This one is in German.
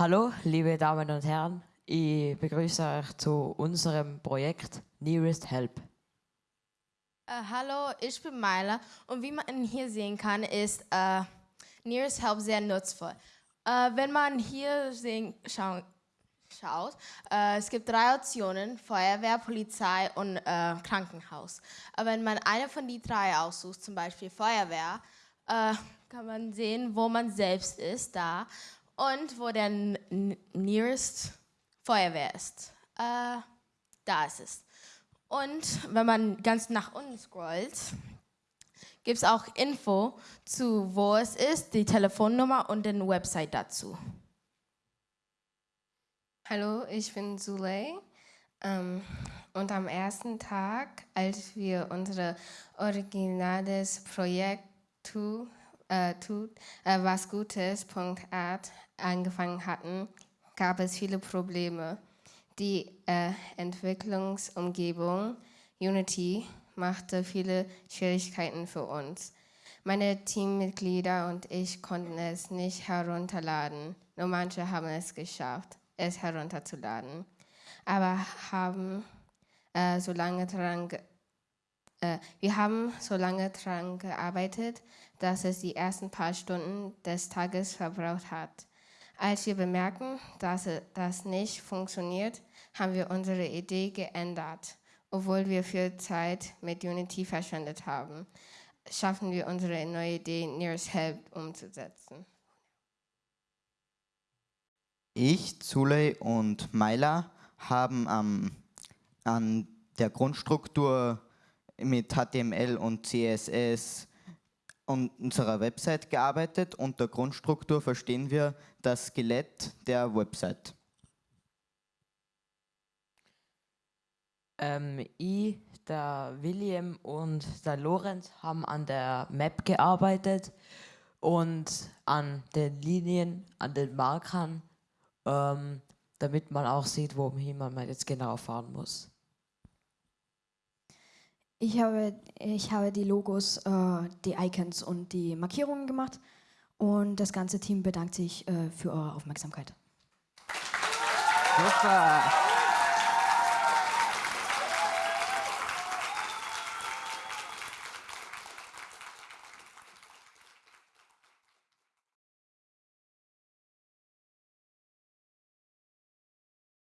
Hallo, liebe Damen und Herren. Ich begrüße euch zu unserem Projekt Nearest Help. Äh, hallo, ich bin Myla und wie man hier sehen kann, ist äh, Nearest Help sehr nutzvoll. Äh, wenn man hier sehen, schau, schaut, äh, es gibt drei Optionen, Feuerwehr, Polizei und äh, Krankenhaus. Aber wenn man eine von die drei aussucht, zum Beispiel Feuerwehr, äh, kann man sehen, wo man selbst ist, da, und wo der nearest Feuerwehr ist. Äh, da ist es. Und wenn man ganz nach unten scrollt, gibt es auch Info zu, wo es ist, die Telefonnummer und den Website dazu. Hallo, ich bin Zuley. Ähm, und am ersten Tag, als wir unser originales Projekt äh, tut, äh, was Gutes.art angefangen hatten, gab es viele Probleme. Die äh, Entwicklungsumgebung Unity machte viele Schwierigkeiten für uns. Meine Teammitglieder und ich konnten es nicht herunterladen. Nur manche haben es geschafft, es herunterzuladen. Aber haben äh, so lange daran äh, wir haben so lange daran gearbeitet, dass es die ersten paar Stunden des Tages verbraucht hat. Als wir bemerken, dass das nicht funktioniert, haben wir unsere Idee geändert. Obwohl wir viel Zeit mit Unity verschwendet haben, schaffen wir unsere neue Idee Nearest Help umzusetzen. Ich, Zuley und Myla haben ähm, an der Grundstruktur mit HTML und CSS unserer Website gearbeitet. Unter Grundstruktur verstehen wir das Skelett der Website. Ähm, ich, der William und der Lorenz haben an der Map gearbeitet und an den Linien, an den Markern, ähm, damit man auch sieht, wohin man jetzt genau fahren muss. Ich habe, ich habe die Logos, äh, die Icons und die Markierungen gemacht und das ganze Team bedankt sich äh, für eure Aufmerksamkeit. Super!